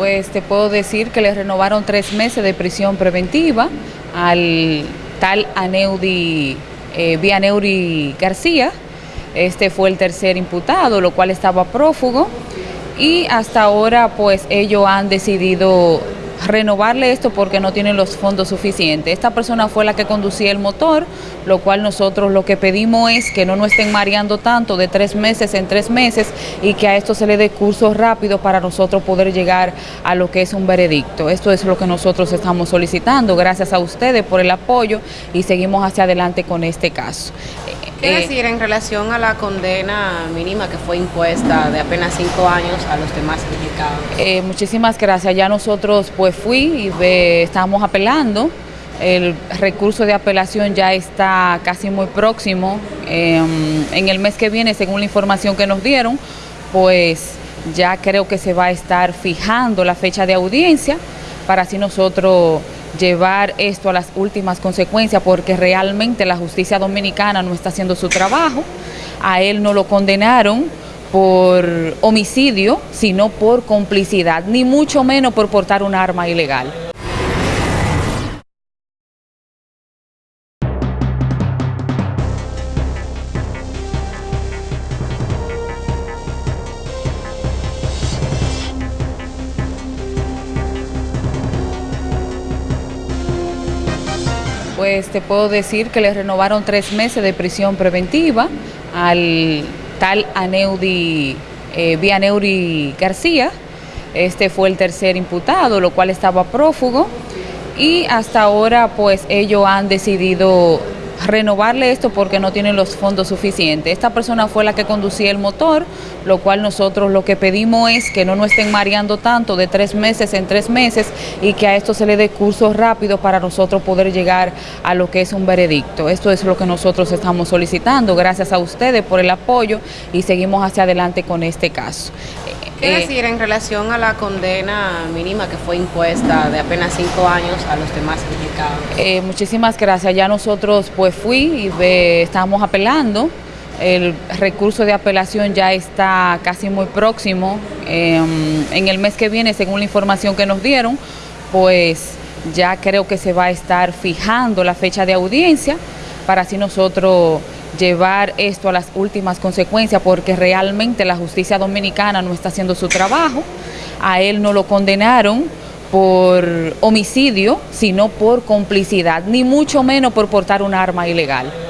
Pues te puedo decir que le renovaron tres meses de prisión preventiva al tal Aneudi, eh, Vianeuri García. Este fue el tercer imputado, lo cual estaba prófugo. Y hasta ahora, pues ellos han decidido renovarle esto porque no tienen los fondos suficientes. Esta persona fue la que conducía el motor, lo cual nosotros lo que pedimos es que no nos estén mareando tanto de tres meses en tres meses y que a esto se le dé curso rápido para nosotros poder llegar a lo que es un veredicto. Esto es lo que nosotros estamos solicitando. Gracias a ustedes por el apoyo y seguimos hacia adelante con este caso. ¿Qué eh, decir en relación a la condena mínima que fue impuesta de apenas cinco años a los demás implicados? Eh, muchísimas gracias. Ya nosotros pues fui y estamos apelando. El recurso de apelación ya está casi muy próximo. Em, en el mes que viene, según la información que nos dieron, pues ya creo que se va a estar fijando la fecha de audiencia para así nosotros llevar esto a las últimas consecuencias porque realmente la justicia dominicana no está haciendo su trabajo. A él no lo condenaron por homicidio, sino por complicidad, ni mucho menos por portar un arma ilegal. pues te puedo decir que le renovaron tres meses de prisión preventiva al tal Aneudi, eh, Vianeuri García. Este fue el tercer imputado, lo cual estaba prófugo. Y hasta ahora, pues ellos han decidido renovarle esto porque no tienen los fondos suficientes. Esta persona fue la que conducía el motor, lo cual nosotros lo que pedimos es que no nos estén mareando tanto de tres meses en tres meses y que a esto se le dé curso rápido para nosotros poder llegar a lo que es un veredicto. Esto es lo que nosotros estamos solicitando. Gracias a ustedes por el apoyo y seguimos hacia adelante con este caso. ¿Qué eh, decir en relación a la condena mínima que fue impuesta de apenas cinco años a los demás implicados? Eh, muchísimas gracias. Ya nosotros pues fui y estamos apelando. El recurso de apelación ya está casi muy próximo. Em, en el mes que viene, según la información que nos dieron, pues ya creo que se va a estar fijando la fecha de audiencia para así nosotros llevar esto a las últimas consecuencias porque realmente la justicia dominicana no está haciendo su trabajo. A él no lo condenaron por homicidio, sino por complicidad, ni mucho menos por portar un arma ilegal.